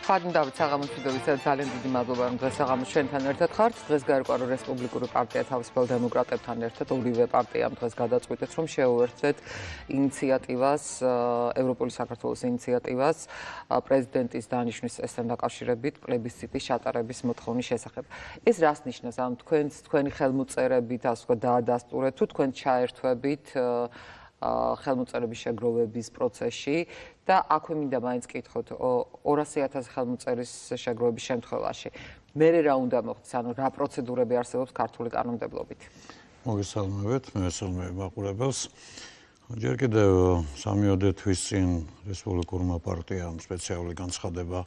ხარდინ დავით საღამოსიდოვის ძალიან დიდი მადლობა რომ დღეს საღამოს ჩვენთან ერთად ხართ. დღეს გაერკვა რომ რესპუბლიკური პარტია თავისუფალ დემოკრატებთან ერთად ორივე პარტიამ დღეს გადაწყვიტეს რომ შეუერთდეთ ინიციატივას ევროპული საქართველოს ინიციატივას პრეზიდენტის დანიშვნის წესთან დაკავშირებით პლებისციტის ჩატარების მოთხოვნის შესახებ. ეს რას ნიშნავს ამ თქვენს თქვენი ხელმოწერებით ასე ვთქვათ დაადასტურეთ თუ თქვენ ჩაერთვებით ხელმოწერების შეგროვების პროცესში და აქვე მინდა მაინც კითხოთ 200.000 ხელმოწერის შეგროვების შემთხვევაში. მე რა უნდა მოხდეს? ანუ რა პროცედურები არსებობს ქართული კანონმდებლობით? მოგესალმებით მე მესალმები მაყურებელს. ჯერ კიდევ სამიოდე თვის წინ რესპუბლიკურმა პარტიამ სპეციალური განცხადება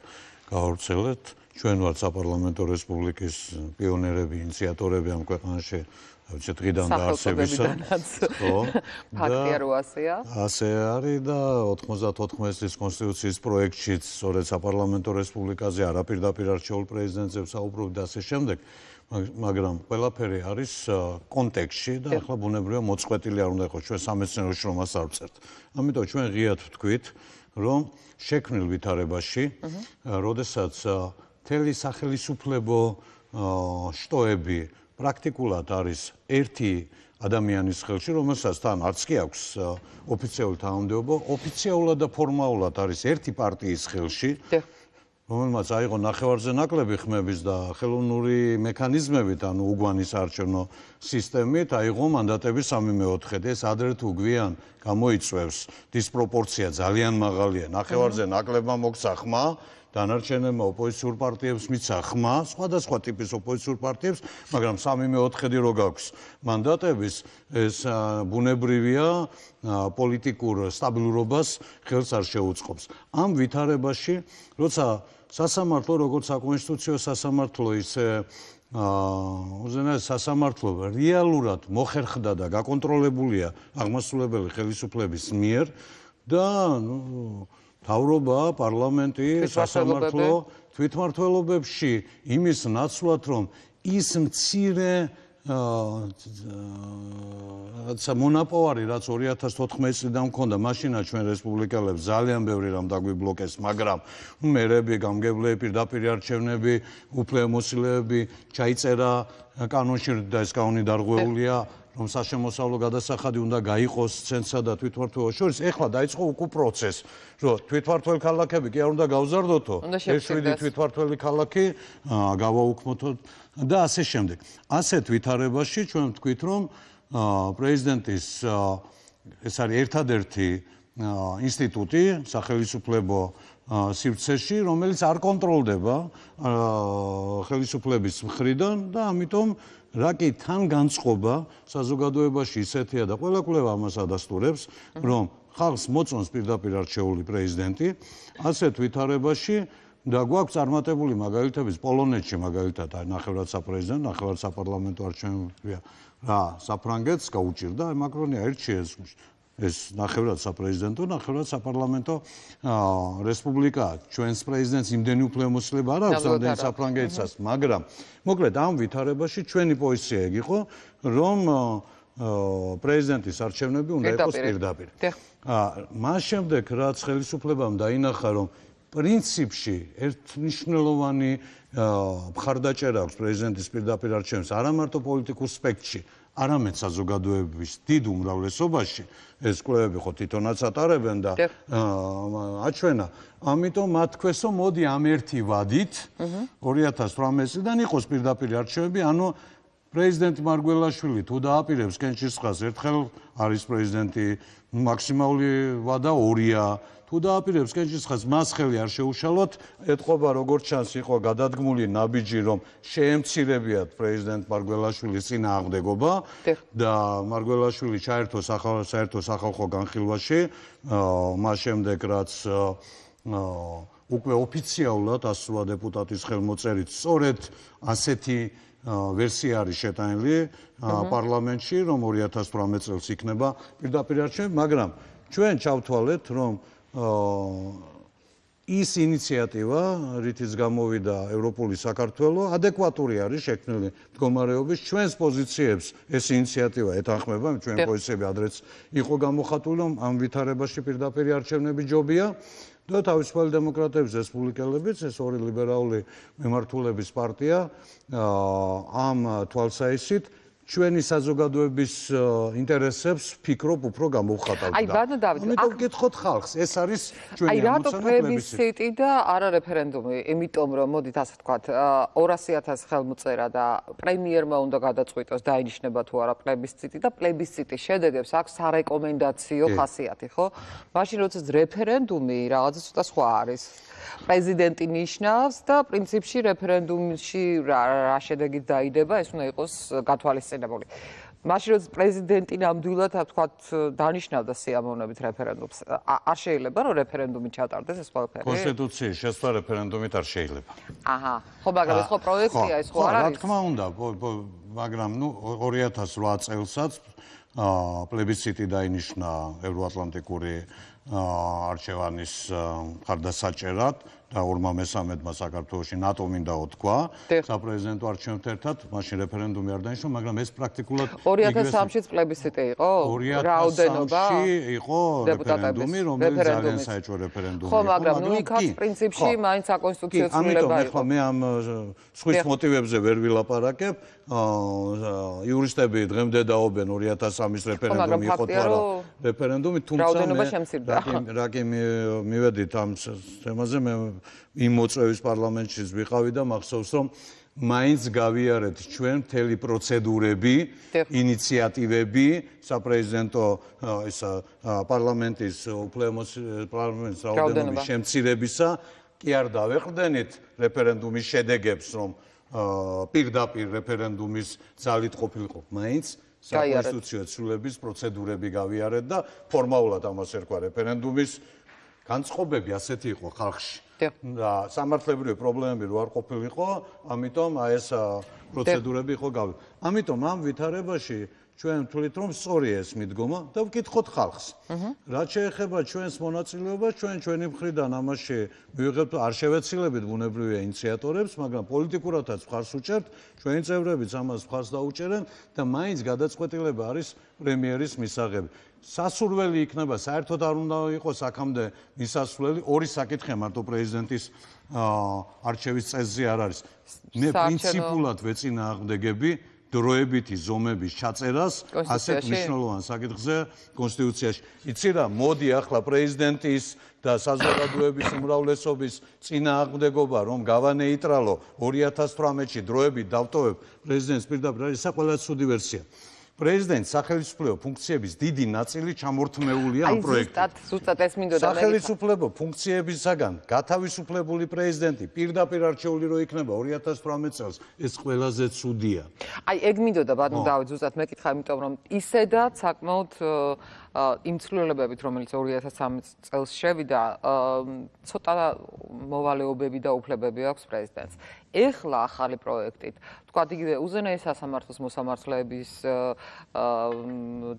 გაავრცელეთ ჩვენ ვართ საპარლამენტო რესპუბლიკის პიონერები ინიციატორები ამ ქვეყანაში. ვიცი დღიდან დაარსებისა. ხო? ფაქტია რომ ასეა. ასე არის და 94 წლის კონსტიტუციის პროექტშიც სწორედ საპარლამენტო რესპუბლიკაზე არაპირდაპირ არჩეულ პრეზიდენტებს საუბრობ და ასე შემდეგ. მაგრამ ყველაფერი არის კონტექსში და ახლა ბუნებრივია მოწყვეტილი არ უნდა იყოს. ჩვენ სამეცნიერო შრომას არ ვწერთ ამიტომ ჩვენ ღიად ვთქვით რომ შექმნილ ვითარებაში როდესაც თელი სახელისუფლებო შტოები პრაქტიკულად არის ერთი ადამიანის ხელში, რომელსაც თან არც კი აქვს ოფიციალური თანამდებობა, ოფიციალურად და ფორმალურად არის ერთი პარტიის ხელში. რომელმაც აიღო ნახევარზე ნაკლები ხმების და ხელოვნური მექანიზმებით, ანუ უგვანის არჩევნო სისტემით, აიღო მანდატები 3/4. ეს ადრე თუ გვიან გამოიწვევს დისპროპორცია ძალიან მაღალია. ნახევარზე ნაკლებმა მოგცა ხმა, დანარჩენებმა ოპოზიციურ პარტიებს მიცა ხმა, სხვადასხვა ტიპის ოპოზიციურ პარტიებს, მაგრამ 3/4 რო გაქვს მანდატების, ეს ბუნებრივია პოლიტიკურ სტაბილურობას ხელს არ შეუწყობს. ამ ვითარებაში, როცა სასამართლო როგორც საკონსტიტუციო სასამართლო ისე აა უზენაეს სასამართლო რეალურად მოხერხდა და გაკონტროლებულია აღმასრულებელი ხელისუფლების მიერ და ნუ თავრობა, პარლამენტი, სასამართლო თვითმართველობებში. იმის ნაცვლად რომ ის მცირე აა მონაპოვარი რაც 2014 წლიდან მქონდა მაშინა ჩვენ რესპუბლიკელებს ძალიან ბევრი რამ დაგვიბლოკეს მაგრამ მერები გამგებლები პირდაპირ არჩევნები უფლებამოსილეები ჩაიწერა კანონში და ეს კანონი დარღვეულია რომ საშემოსავლო გადასახადი უნდა გაიყოს ცენტრსა და თვითმართველობას შორის, ეხლა დაიწყო უკუ პროცესი, რომ თვითმართველ ქალაქები კი არ უნდა გავზარდოთო, ეს შვიდი თვითმართველი ქალაქი გავაუქმოთო და ასე შემდეგ. ასეთ ვითარებაში ჩვენ ვთქვით, რომ პრეზიდენტის ეს არის ერთადერთი ინსტიტუტი სახელმწიფო სივრცეში, რომელიც არ კონტროლდება ხელისუფლების მხრიდან და ამიტომ რა კი თან განწყობა საზოგადოებაში ისეთია და ყველა კვლევა ამას ადასტურებს, რომ ხალხს მოწონს პირდაპირ არჩეული პრეზიდენტი, ასეთ ვითარებაში და გვაქვს წარმატებული მაგალითები პოლონეთში მაგალითად აი ნახევრად საპრეზიდენტო, ნახევრად საპარლამენტო არჩევნებია რა საფრანგეთს გაუჭირდა მაკრონი აირჩიეს ეს ნახევრად საპრეზიდენტო, ნახევრად საპარლამენტო რესპუბლიკა. ჩვენს პრეზიდენტს იმდენი უფლებამოსილება არ აქვს, რამდენი საფრანგეთსაც, მაგრამ მოკლედ ამ ვითარებაში ჩვენი პოზიცია ეგ იყო, რომ პრეზიდენტის არჩევნები უნდა იყოს პირდაპირ. აა მას შემდეგ რაც ხელისუფლებამ დაინახა, რომ პრინციპში ერთნიშნულოვანი მხარდაჭერა აქვს პრეზიდენტის პირდაპირ არჩევნებს არა მარტო პოლიტიკურ სპექტრში, არამედ საზოგადოების დიდ უმრავლესობაში ეს კლუბები ხო თვითონაც ატარებენ და აჩვენა. ამიტომ მათ თქვესო მოდი ამ ერთი ვადით 2018 წლიდან იყოს პირდაპირ არჩევნები ანუ პრეზიდენტი მარგველაშვილი თუ დააპირებს კენჭისყას ერთხელ არის პრეზიდენტი მაქსიმალური ვადა 2-ია თუ დააპირებს კენჭისხას მას ხელი არ შეუშალოთ. ეთყობა როგორც ჩანს იყო გადადგმული ნაბიჯი რომ შეემცირებიათ პრეზიდენტ მარგველაშვილის წინააღმდეგობა და მარგველაშვილი ჩაერთო საერთო სახალხო განხილვაში მას შემდეგ რაც უკვე ოფიციალურად ასულა დეპუტატის ხელმოწერით სწორედ ასეთი ვერსია არის შეტანილი პარლამენტში რომ 2018 წელს იქნება. პირდაპირ არჩევნები მაგრამ ჩვენ ჩავთვალეთ რომ ის ინიციატივა, რითიც გამოვიდა ევროპული საქართველო, ადეკვატური არის შექმნილი მდგომარეობის ჩვენს პოზიციებს. ეს ინიციატივა ეთანხმება ჩვენ პოზიციები ადრეც იყო გამოხატული, რომ ამ ვითარებაში პირდაპირ არჩევნები ჯობია და თავისუფალი დემოკრატების რესპუბლიკელებიც ეს ორი ლიბერალური მემართულების პარტია ამ თვალსაჩინით ჩვენი საზოგადოების ინტერესებს ფიქრობ უფრო გამოვხატავდა. აი, ბანო დავით, ამიტომ გითხოთ ხალხს, ეს არის ჩვენი აი, რატო პლებისციტი და არა რეფერენდუმი? იმიტომ რომ მოდით ასე ვთქვათ, 200.000 ხელმოწერა და პრემიერმა უნდა გადაწყვიტოს დაინიშნება თუ არა პლებისციტი და პლებისციტის შედეგებს აქვს სარეკომენდაციო ხასიათი, ხო? მაშინ როდესაც რეფერენდუმი რაღაცა ცოტა სხვა არის. პრეზიდენტი ნიშნავს და პრინციპში რეფერენდუმში რა შედეგით დაიდება, ეს უნდა იყოს გათვალისწინებული. მაშინ როდის პრეზიდენტი ნამდვილად თქვათ დანიშნავდა სიამოვნებით რეფერენდუმს, არ შეიძლება რომ რეფერენდუმი ჩატარდეს ეს ყველაფერი? კონსტიტუციის შესწორ რეფერენდუმით არ შეიძლება. აჰა, ხო, მაგრამ ეს ხო პროექტია, ეს ხო არ არის? რა თქმა უნდა, მაგრამ ნუ 2008 წელსაც აა პლებისციტი დაინიშნა ევროატლანტიკური არჩევანის ხარდასაჭერად და ორმა მესამედმა საქართველოსი ნატო მინდა უთქვა საპრეზიდენტო არჩევნებთან ერთად მაშინ რეფერენდუმი არ დაინიშნა მაგრამ ეს პრაქტიკულად 2003-ში პლებისციტი იყო რაოდენობა 2003-ში იყო რეფერენდუმი რომელიც ძალიან საერთო რეფერენდუმი იყო ხო მაგრამ ნუ იქაც პრინციპში მაინც აკონსტიტუციო ცვლილება იყო. ამიტომ მე ამ სხვის მოტივებზე ვერ ვილაპარაკებ. იურისტები დღემდე დაობენ 2003-ის რეფერენდუმი იყო თუ არა რეფერენდუმი თუმცა მე რაკი მივედით ამ თემაზე მე იმ მოწვევის პარლამენტშიც ვიყავი და მახსოვს რომ მაინც გავიარეთ ჩვენ მთელი პროცედურები, ინიციატივები საპრეზიდენტო ეს პარლამენტის უფლემოს პარლამენტის რაოდენობის შემცირებისა, კი არ დავეყრდენით რეფერენდუმის შედეგებს, რომ პირდაპირ რეფერენდუმის ძალით ყოფილიყო, მაინც საკონსტიტუციო ცვლილების პროცედურები გავიარეთ და ფორმალურად ამას ერქვა რეფერენდუმის განწყობები ასეთი იყო ხალხში. და სამართლებრივი პრობლემები რო არ ყოფილიყო, ამიტომ აი ეს პროცედურები იყო გავი. ამიტომ ამ ვითარებაში ჩვენ ვთვლით რომ სწორი ეს მიდგომა და ვკითხოთ ხალხს. რაც შეეხება ჩვენს მონაწილეობას, ჩვენ ჩვენი მხრიდან ამაში მივიღებთ არ შევეცილებით ბუნებრივია ინიციატორებს, მაგრამ პოლიტიკურადაც ხარს უჭერთ, ჩვენი წევრებიც ამას ხარს დაუჭერენ და მაინც გადაწყვეტილება არის პრემიერის მისაღები. სასურველი იქნება. საერთოდ არ უნდა იყოს აქამდე მისასვლელი. ორი საკითხია მარტო პრეზიდენტის არჩევის წესზე არ არის. მე პრინციპულად ვეწინააღმდეგები დროებითი ზომების ჩაწერას ასეთ მნიშვნელოვან საკითხზე კონსტიტუციაში. იცი რა მოდი ახლა პრეზიდენტის და საზოგადოების უმრავლესობის წინააღმდეგობა რომ გავანეიტრალო. 2018-ში დროებით დავტოვებ. პრეზიდენტს პირდაპირ ეს ყველა ცუდი ვერსია პრეზიდენტ სახელმწიფო ფუნქციების დიდი ნაწილი ჩამორთმეულია ამ პროექტში. აი ზუსტად ზუსტად ეს მინდოდა მე. სახელმწიფო ფუნქციებისაგან გათავისუფლებული პრეზიდენტი პირდაპირ არჩეული რო იქნება 2018 წელს, ეს ყველაზე ცუდია. აი ეგ მინდოდა ბატონ დავით ზუსტად მეკითხა, იმიტომ რომ ისედაც საკმაოდ იმ ცვლილებებით, რომელიც 2013 წელს შევიდა, ცოტა მოვალეობები და უფლებები აქვს პრეზიდენტს. ეხლა ახალი პროექტით, თქვა იგივე უზენაეს სასამართლოს მოსამართლეების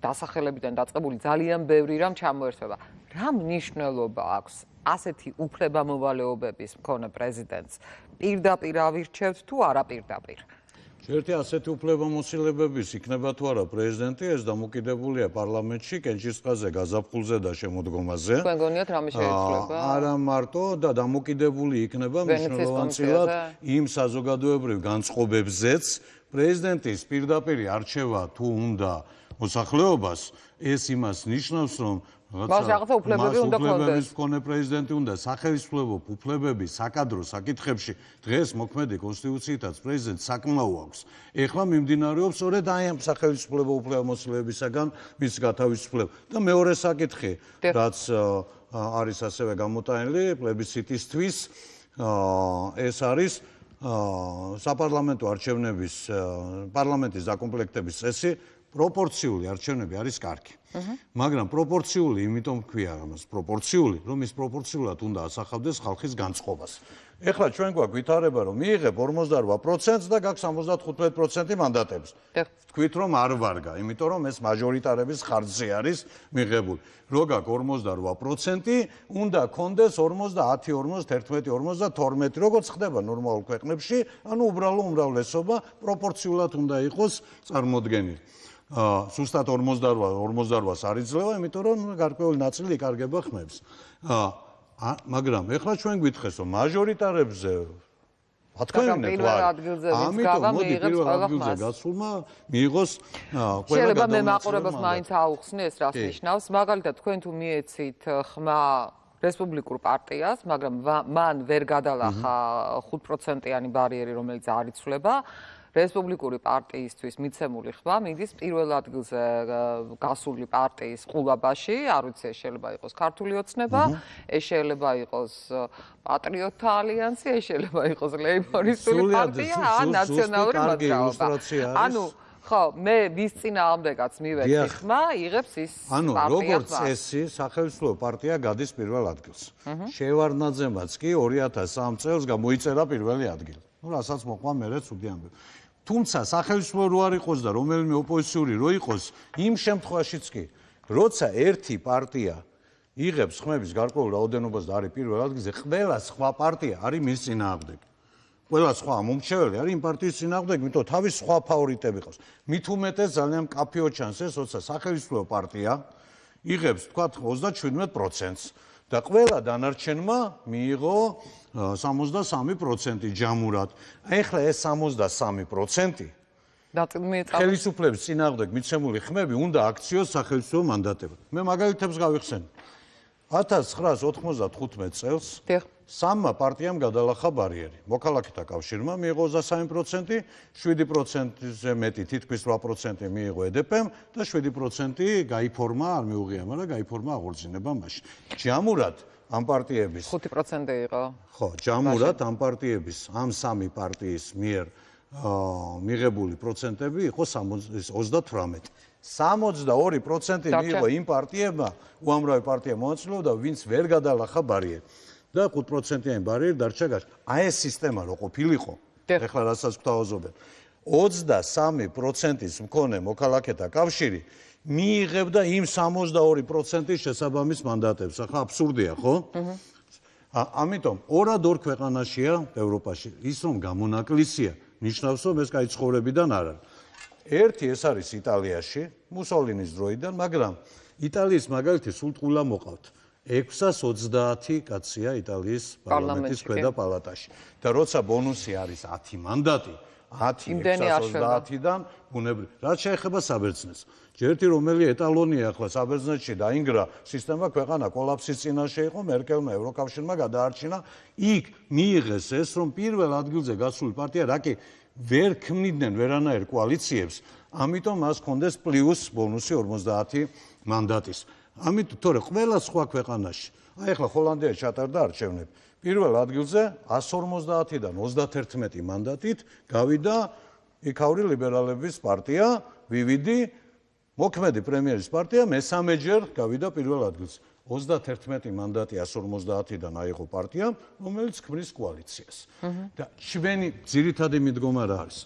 დასახელებიდან დაწყებული ძალიან ბევრი რამ ჩამოერთვება. რა მნიშვნელობა აქვს ასეთი უფლება მოვალეობების მქონე პრეზიდენტს პირდაპირ ავირჩევთ თუ არა პირდაპირ? ერთი ასეთი უფლებამოსილებების იქნება თუ არა პრეზიდენტი ეს დამოკიდებულია პარლამენტში კენჭისყაზე გაზაფხულზე და შემოდგომაზე. თქვენ გონიათ რამე შეიძლება? არა მარტო და დამოკიდებული იქნება მნიშვნელოვანწილად იმ საზოგადოებრივ განწყობებზეც. პრეზიდენტის პირდაპირი არჩევა თუ უნდა მოსახლეობას ეს იმას ნიშნავს რომ მას რაღაცა უფლებები უნდა ქონდეს. უფლებების მქონე პრეზიდენტი უნდა სახელმწიფო უფლებები საკადრო საკითხებში დღეს მოქმედი კონსტიტუციითაც პრეზიდენტს საკმაო აქვს. ეხლა მიმდინარეობს სწორედ აი ამ სახელმწიფო უფლებამოსილებისაგან მის გათავისუფლება. და მეორე საკითხი, რაც არის ასევე გამოტანილი პლებისციტისთვის, ეს არის საპარლამენტო არჩევნების პარლამენტის დაკომპლექტების წესი პროპორციული არჩევნები არის კარგი. მაგრამ პროპორციული იმიტომ ქვია ამას პროპორციული, რომ ის პროპორციულად უნდა ასახავდეს ხალხის განწყობას. ეხლა ჩვენ გვაქვს ვითარება, რომ მიიღებ 48%-ს და გაქვს 75% მანდატებს. თქვით რომ არ ვარგა, იმიტომ რომ ეს მაჟორიტარების ხარჯზე არის მიღებული. რო გაქვს 48%, უნდა კონდეს 50, 40, 11, 52, როგორც ხდება ნორმალურ ქვეყნებში, ანუ უბრალო უმრავლესობა პროპორციულად უნდა იყოს წარმოდგენილი. აა სუსტად 48 48-ს არ იძლევა, იმიტომ რომ გარკვეული ნაწილი იკარგება ხმებს. ა- მაგრამ ეხლა ჩვენ გითხეს რომ მაჟორიტარებზე ადგილზე ვინც ამიტომ მოდი პირველ ადგილზე გასულმა მიიღოს ყველა შეიძლება მე მაყურებელს მაინც აუხსნი ეს რას ნიშნავს. მაგალითად თქვენ თუ მიეცით ხმა რესპუბლიკურ პარტიას მაგრამ მან ვერ გადალახა 5%-იანი ბარიერი რომელიც არ იცვლება რესპუბლიკური პარტიისთვის მიცემული ხმა მიდის პირველ ადგილზე გასული პარტიის ყულაბაში, არ ვიცი, ეს შეიძლება იყოს ქართული ოცნება, ეს შეიძლება იყოს პატრიოტთა ალიანსი, ეს შეიძლება იყოს ლეიბორისტული პარტია, ან ნაციონალური მოძრაობა. ანუ ხო, მე ვის წინააღმდეგაც მივეცი დიახ. ხმა, იღებს ის ანუ პარტია როგორც ხმას. წესი, სახელმწიფო პარტია გადის პირველ ადგილს. შევარდნაძემაც კი 2003 წელს გამოიწერა პირველი ადგილი. ნუ რასაც მოყვა მერე ცუდი ამბები. თუმცა სახელმწიფო რო არ იყოს და რომელიმე ოპოზიციური რო იყოს, იმ შემთხვევაშიც კი, როცა ერთი პარტია იღებს ხმების გარკვეულ რაოდენობას და არის პირველ ადგილზე, ყველა სხვა პარტია არის მის წინააღმდეგი. ყველა სხვა მომრჩეველი არის იმ პარტიის წინააღმდეგ, იმიტომ თავის სხვა ფავორიტები ყავს. მით უმეტეს ძალიან კაფეო ჩანს ეს, როცა სახელმწიფო პარტია იღებს, თქვათ, 37%-ს და ყველა დანარჩენმა მიიღო ა, 63% ჯამურად. აი ახლა ეს 63% ნაწილ მიეწავა. ხელისუფლების წინააღმდეგ მიცემული ხმები უნდა აქციოს სახელმწიფო მანდატებად. მე მაგალითებს გავიხსენე. 1995 წელს დიახ. სამმა პარტიამ გადალახა ბარიერი. მოქალაქეთა კავშირმა მიიღო 23%, 7%-ზე მეტი, თითქმის 8% მიიღო EDP-მ და 7% გაიფორმა, არ მიუღია, მაგრამ გაიფორმა აღორძინება მაშინ. ჯამურად ამ პარტიების 5% იყო. ხო, ჯამურად ამ პარტიების, ამ სამი პარტიის მიერ მიღებული პროცენტები იყო 60 38. 62% დარჩა. მიიღო იმ პარტიებმა, უამრავი პარტია მონაწილეობდა, ვინც ვერ გადალახა ბარიერი. და 5%-იანი ბარიერი დარჩა გარშ. აი ეს სისტემა რო ყოფილიყო, ეხლა რასაც გვთავაზობენ. 23%-ის მქონე მოქალაქეთა კავშირი მიიღებდა იმ 62%-ის შესაბამის მანდატებს. ახლა აბსურდია, ხო? ა- ამიტომ ორად ორ ქვეყანაშია ევროპაში ის რომ გამონაკლისია ნიშნავს რომ ეს კაი ცხოვრებიდან არ არის ერთი ეს არის იტალიაში მუსოლინის დროიდან მაგრამ იტალიის მაგალითი სულ ტყულა მოყავთ 630 კაცია იტალიის პარლამენტის კი. ქვედა პალატაში და როცა ბონუსი არის 10 მანდატი 10 იმდენი არ შვება. 630-დან ბუნებრივ რაც შეეხება საბერძნეთს ჯერთი რომელი ეტალონია ახლა საბერძნეთში დაინგრა სისტემა ქვეყანა კოლაფსის წინაშე იყო მერკელმა ევროკავშირმა გადაარჩინა იქ მიიღეს ეს რომ პირველ ადგილზე გასული პარტია რაკი ვერ ქმნიდნენ ვერანაირ კოალიციებს ამიტომ მას ჰქონდეს პლუს ბონუსი 50 მანდატის ამიტომ თორე ყველა სხვა ქვეყანაში. აი ახლა ჰოლანდია ჩატარდა არჩევნები პირველ ადგილზე 150-დან 31 მანდატით გავიდა იქაური ლიბერალების პარტია VVD მოქმედი პრემიერის პარტია მესამეჯერ გავიდა პირველ ადგილზე 31 მანდატი 150-დან აიღო პარტიამ რომელიც ქმნის კოალიციას. და ჩვენი ძირითადი მიდგომა რა არის?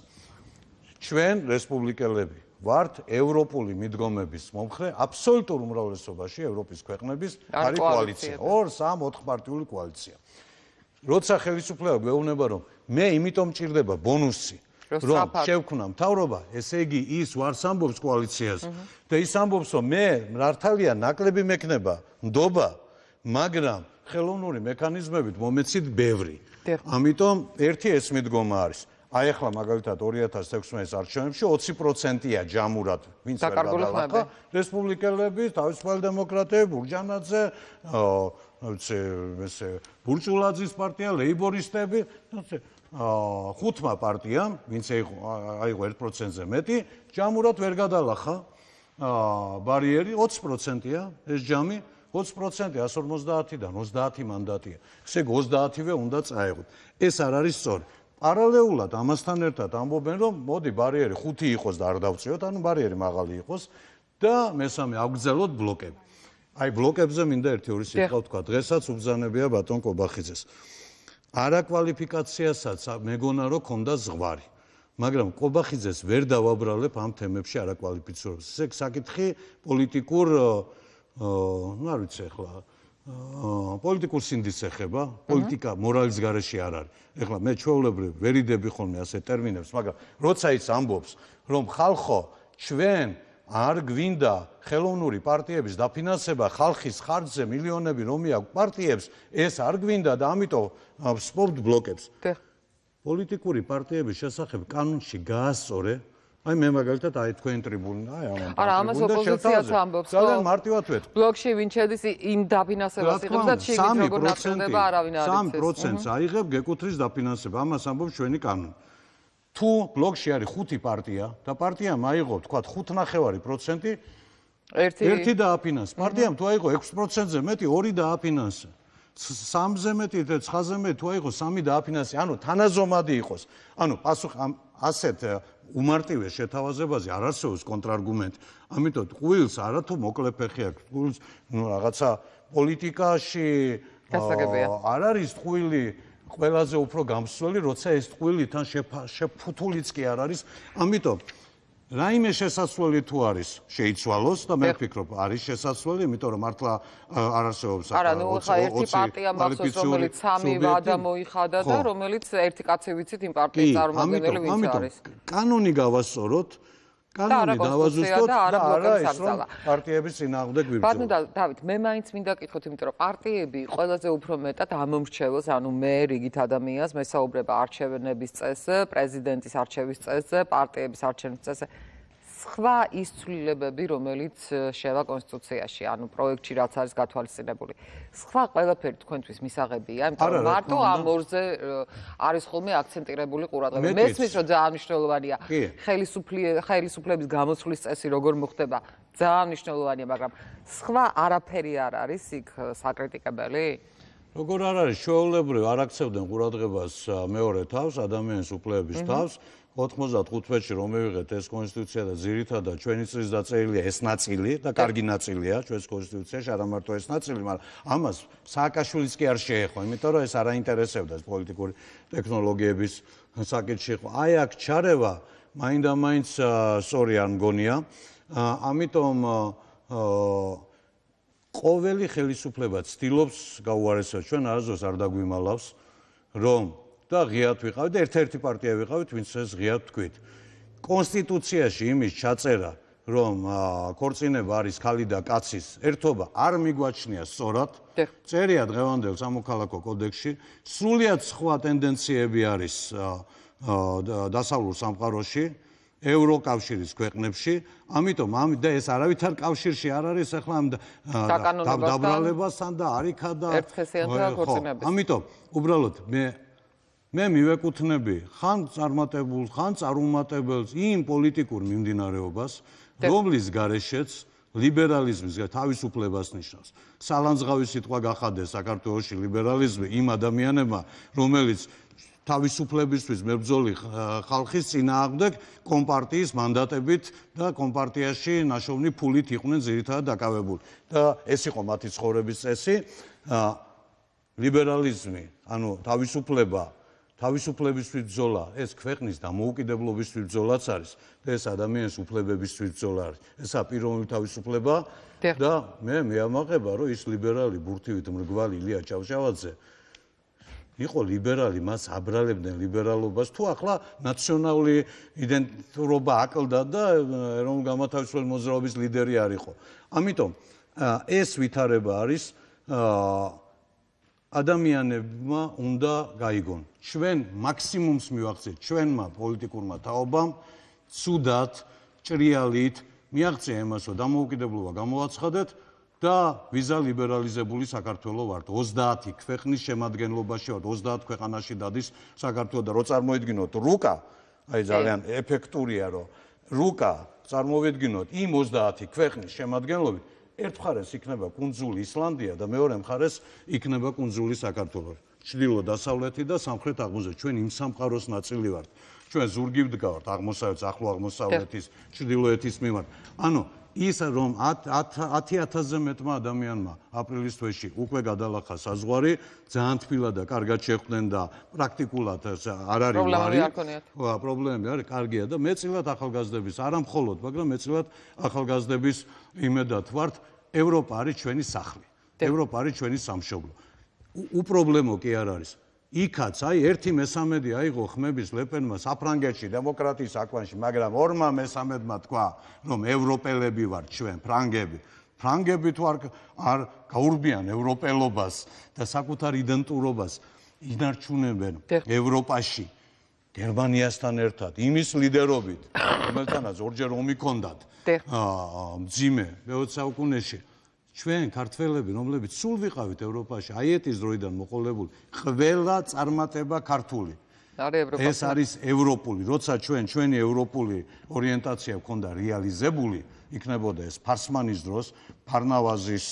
ჩვენ რესპუბლიკელები ვართ ევროპული მიდგომების მომხრე აბსოლუტურ უმრავლესობაში ევროპის ქვეყნების არ არის კოალიცია კოალიციები. 2 3 4 პარტიული კოალიცია. როცა ხელისუფლება გვეუბნება რომ მე იმიტომ მჭირდება ბონუსი რომ შევქმნა მთავრობა ესე იგი ის ვარს ამბობს კოალიციას და ის ამბობს რომ მე მართალია ნაკლები მექნება ნდობა მაგრამ ხელოვნური მექანიზმებით მომეცით ბევრი. ამიტომ ერთი ეს მიდგომა არის აი ახლა მაგალითად 2016 არჩევნებში 20%-ია ჯამურად ვინც ვერ გადალახა ხმები. რესპუბლიკელები, თავისუფალი დემოკრატები, ბურჯანაძე, აა, ნაცე, ესე, ბურჭულაძის პარტია, ლეიბორისტები, ნაცე, აა, ხუთმა პარტიამ, ვინც აიღო აიღო 1%-ზე მეტი, ჯამურად ვერ გადალახა აა, ბარიერი 20%-ია ეს ჯამი. 20% 150-დან 30 მანდატია. ესე იგი 30-ვე უნდა წაეღოთ. ეს არ არის სწორი. პარალელურად ამასთან ერთად ამბობენ რომ მოდი ბარიერი 5 იყოს და არ დავწიოთ, ანუ ბარიერი მაღალი იყოს და მესამე აგრძელოთ ბლოკები. აი ბლოკებზე მინდა ერთი ორი სიტყვა ვთქვა. დღესაც უბზანებია ბატონ კობახიძეს. არაკვალიფიკაციასაც მეგონა რომ ქონდა ზღვარი. მაგრამ კობახიძეს ვერ დავაბრალებ ამ თემებში არაკვალიფიცირებას. ესე საკითხი პოლიტიკურ ნუ არ ვიცი ახლა პოლიტიკურ სინდისს ეხება, პოლიტიკა მორალის გარეშე არ არის. ეხლა მე ჩვეულებრივ ვერიდები ხოლმე ასე ტერმინებს, მაგრამ როცა ის ამბობს, რომ ხალხო, ჩვენ არ გვინდა ხელოვნური პარტიების დაფინანსება ხალხის ხარჯზე მილიონები რომი აქვს პარტიებს ეს არ გვინდა და ამიტომ სპორტ ბლოკებს პოლიტიკური პარტიების შესახებ კანონში გაასწორე აი მე მაგალითად აი თქვენ ტრიბუნი აი ამან არა ამას ოპოზიციაც ამბობს ძალიან მარტივად ვეთქვი ბლოკში ვინ შედის იმ დაფინანსებას იღებს და შეიძლება როგორ ნაკრდება არავინ არ იცის. 3%-ს აიღებ გეკუთრის დაფინანსება. ამას ამბობს ჩვენი კანონი. თუ ბლოკში არის ხუთი პარტია და პარტიამ აიღო თქვა 5.5% ერთი ერთი დააფინანსა პარტიამ თუ აიღო 6%-ზე მეტი ორი დააფინანსა სამზე მეტი და 9-ზე მეტი თუ აიღო სამი დააფინანსა ანუ თანაზომადი იყოს. ანუ პასუხ ამ ასეთ უმარტივეს შეთავაზებაზე არ არსებობს კონტრარგუმენტი. ამიტომ ტყუილს არათუ მოკლე ფეხი აქვს. ტყუილს ნუ რაღაცა პოლიტიკაში არ არის ტყუილი ყველაზე უფრო გამსვლელი, როცა ეს ტყუილი თან შეფუთულიც კი არ არის. ამიტომ რაიმე შესაძლებელი თუ არის? შეიცვალოს და მე ვფიქრობ არის შესაძლებელი იმიტომ რომ მართლა არ არსებობს არა ნუ ხა ერთი პარტია მახსოვს რომელიც სამი ვადა მოიხადა და რომელიც ერთი კაცი ვიცით იმ პარტიის წარმომადგენელი ვინც არის. კანონი გავასწოროთ კანონი დავაზუსტოთ და არა ის რომ პარტიების წინააღმდეგ გვიბრძოლოთ. ბატონო დავით, მე მაინც მინდა კითხოთ, იმიტომ რომ პარტიები ყველაზე უფრო მეტად ამომრჩევოს, ანუ მე რიგით ადამიანს მესაუბრება არჩევნების წესზე, პრეზიდენტის არჩევის წესზე, პარტიების არჩევნების წესზე. სხვა ის ცვლილებები, რომელიც შევა კონსტიტუციაში, ანუ პროექტში რაც არის გათვალისწინებული. სხვა ყველაფერი თქვენთვის მისაღებია, იმიტომ რომ მარტო ამ ორზე არის ხოლმე აქცენტირებული ყურადღება. მესმის რომ ძალიან მნიშვნელოვანია ხელისუფლების გამოსვლის წესი როგორ მოხდება, ძალიან მნიშვნელოვანია, მაგრამ სხვა არაფერი არ არის იქ საკრიტიკებელი? როგორ არ არის შეულებრივ არ აქცევდნენ ყურადღებას მეორე თავს, ადამიანის უფლებების თავს. 95-ში რომ მივიღეთ ეს კონსტიტუცია და ძირითადად ჩვენი წრის დაწერილია ეს ნაწილი და კარგი ნაწილია ჩვენს კონსტიტუციაში, არა მარტო ეს ნაწილი, მაგრამ ამას სააკაშვილიც კი არ შეეხო, იმიტომ რომ ეს არ აინტერესებდა ეს პოლიტიკური ტექნოლოგიების საკითხი. აი აქ ჩარევა მაინდა-მაინც სწორი არ მგონია. ამიტომ ყოველი ხელისუფლება ცდილობს გაუარესოს ჩვენ არასდროს არ დაგვიმალავს რომ და ღიად ვიყავით და ერთ-ერთი პარტია ვიყავით, ვინც ეს ღიად თქვით. კონსტიტუციაში იმის ჩაწერა, რომ ქორწინება არის ქალი და კაცის ერთობა, არ მიგვაჩნია სწორად. წერია დღევანდელ სამოქალაქო კოდექსში, სრულიად სხვა ტენდენციები არის დასავლურ სამყაროში. ევროკავშირის ქვეყნებში, ამიტომ ამ და ეს არავითარ კავშირში არ არის ახლა ამ დაბრალებასთან და არიქა და ერთხესიანთა ქორწინების. ამიტომ უბრალოდ მე მე მივეკუთვნები ხან წარმატებულ, ხან წარუმატებელს იმ პოლიტიკურ მიმდინარეობას, რომლის გარეშეც ლიბერალიზმის თავისუფლებას ნიშნავს. სალანძღავი სიტყვა გახადეს საქართველოსი ლიბერალიზმი იმ ადამიანებმა, რომელიც თავისუფლებისთვის მებრძოლი ხალხის წინააღმდეგ კომპარტიის მანდატებით და კომპარტიაში ნაშოვნი ფულით იყვნენ ძირითადად დაკავებული. და ეს იყო მათი ცხოვრების წესი. ლიბერალიზმი, ანუ თავისუფლება თავისუფლებისთვის ბრძოლა, ეს ქვეყნის დამოუკიდებლობისთვის ბრძოლაც არის და ეს ადამიანის უფლებებისთვის ბრძოლა არის. ესა პიროვნული თავისუფლება და მე მეამაყება, რომ ის ლიბერალი ბურთივით მრგვალი ილია ჩავშავაძე იყო ლიბერალი, მას აბრალებდნენ ლიბერალობას, თუ ახლა ნაციონალური იდენტურობა აკლდა და ეროვნულ გამათავისუფლებელი მოძრაობის ლიდერი არ იყო. ამიტომ ეს ვითარება არის აა ადამიანებმა უნდა გაიგონ. ჩვენ მაქსიმუმს მივახცეთ ჩვენმა პოლიტიკურმა თაობამ ცუდად, ჭრიალით მიაღწია იმას, რომ დამოუკიდებლობა გამოვაცხადეთ და ვიზა ლიბერალიზებული საქართველოს ვართ. 30 ქვეყნის შემადგენლობაში ვართ, 30 ქვეყანაში დადის საქართველოს და რო წარმოედგინოთ რუკა, აი ძალიან ეფექტურია, რომ რუკა წარმოედგინოთ იმ 30 ქვეყნის შემადგენლობით ერთ მხარეს იქნება კუნძული ისლანდია და მეორე მხარეს იქნება კუნძული საქართველო. ჩრდილო დასავლეთი და სამხრეთ აღმოსავლეთი. ჩვენ იმ სამყაროს ნაწილი ვართ. ჩვენ ზურგი ვდგავართ აღმოსავლეთის, ახლო აღმოსავლეთის, ჩრდილოეთის მიმართ. ანუ ის რომ 10000-ზე მეტმა ადამიანმა აპრილის თვეში უკვე გადალახა საზღვარი, ძალიან თბილად და კარგად შეხვდნენ და პრაქტიკულად არ არის ვარი. პრობლემები არის, კარგია და მეწილად ახალგაზრდების, არა მხოლოდ, მაგრამ მეწილად ახალგაზრდების იმედად ვართ, ევროპა არის ჩვენი სახლი. ევროპა არის ჩვენი სამშობლო. უპრობლემო კი არ არის. იქაც აი ერთი მესამედი აიღო ხმების ლეპენმა საფრანგეთში დემოკრატიის აკვანში, მაგრამ ორმა მესამედმა თქვა, რომ ევროპელები ვართ ჩვენ, ფრანგები. ფრანგები თუ არ არ გაურბიან ევროპელობას და საკუთარ იდენტურობას ინარჩუნებენ ევროპაში გერმანიასთან ერთად, იმის ლიდერობით, რომელთანაც ორჯერ ომი ჰქონდათ. დიახ. აა მძიმე მე-20 საუკუნეში ჩვენ ქართველები, რომლებიც სულ ვიყავით ევროპაში, აიეტის დროიდან მოყოლებული, ყველა წარმატება ქართული. არის ევროპა. ეს არის ევროპული. როცა ჩვენ ჩვენი ევროპული ორიენტაცია გქონდა რეალიზებული, იქნებოდა ეს ფარსმანის დროს, ფარნავაზის,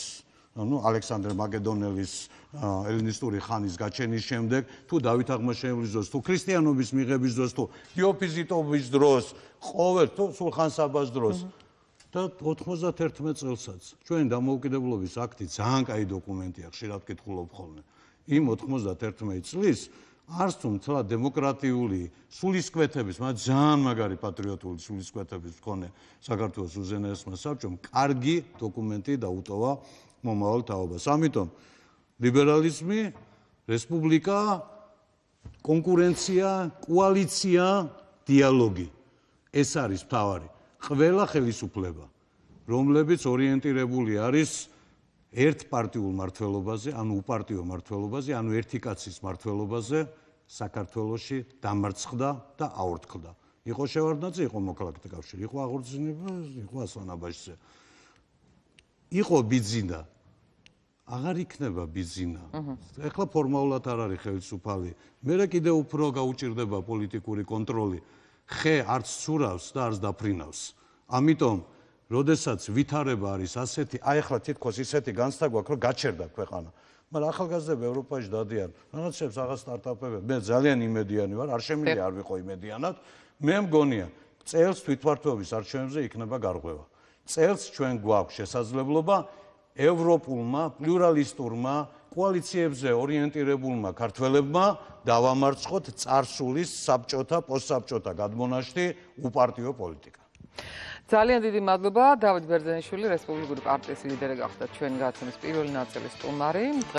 ну, ალექსანდრე მაკედონელის ელინისტური ხანის გაჩენის შემდეგ, თუ დავით აღმაშენებლის დროს, თუ ქრისტიანობის მიღების დროს, თუ დიოფიზიტობის დროს, ყოველ თუ სულხან-საბას დროს და 91 წელსაც ჩვენ დამოუკიდებლობის აქტი ძალიან კაი დოკუმენტია, ხშირად კითხულობ ხოლმე. იმ 91 წლის არც თუ მთლად დემოკრატიული სულისკვეთების, მაგრამ ძალიან მაგარი პატრიოტული სულისკვეთების მქონე საქართველოს უზენაესმა საბჭომ კარგი დოკუმენტი დაუტოვა მომავალ თაობას. ამიტომ ლიბერალიზმი, რესპუბლიკა, კონკურენცია, კოალიცია, დიალოგი. ეს არის მთავარი. ყველა ხელისუფლება, რომლებიც ორიენტირებული არის ერთპარტიულ მართლობაზე, ანუ უპარტიო მართლობაზე, ანუ ერთი კაცის მართლობაზე, საქართველოში დამარცხდა და აორთქლდა. იყო შევარდნაძე, იყო მოქალაქეთა კავშირი, იყო აღორძინება, იყო ასლანაბაშზე. იყო ბიძინა. აღარ იქნება ბიძინა. ეხლა ფორმალურად არ არის ხელისუფალი. მე კიდე უფრო გაუჭirdება პოლიტიკური კონტროლი. ხე არც ცურავს და არც დაფრინავს. ამიტომ, როდესაც ვითარება არის ასეთი, აი ახლა თითქოს ისეთი განცდა გვაქვს, რომ გაჩერდა ქვეყანა. მაგრამ ახალგაზრდები ევროპაში დადიან, რაღაცებს რაღაც სტარტაპები, მე ძალიან იმედიანი ვარ, არ შემიძლია არ ვიყო იმედიანად. მე მგონია, წელს თვითმართველობის არჩევნებზე იქნება გარღვევა. წელს ჩვენ გვაქვს შესაძლებლობა ევროპულმა პლურალისტურმა კოალიციებზე ორიენტირებულმა ქართველებმა დავამარცხოთ царსულის საბჭოთა პოსტსაბჭოთა გადმონაშთი უპარტიო პოლიტიკა. ძალიან დიდი მადლობა დავით ბერძენიშვილი რესპუბლიკური პარტიის ლიდერი გახდა ჩვენ გაცემის პირველი ნაწილის სტუმარი.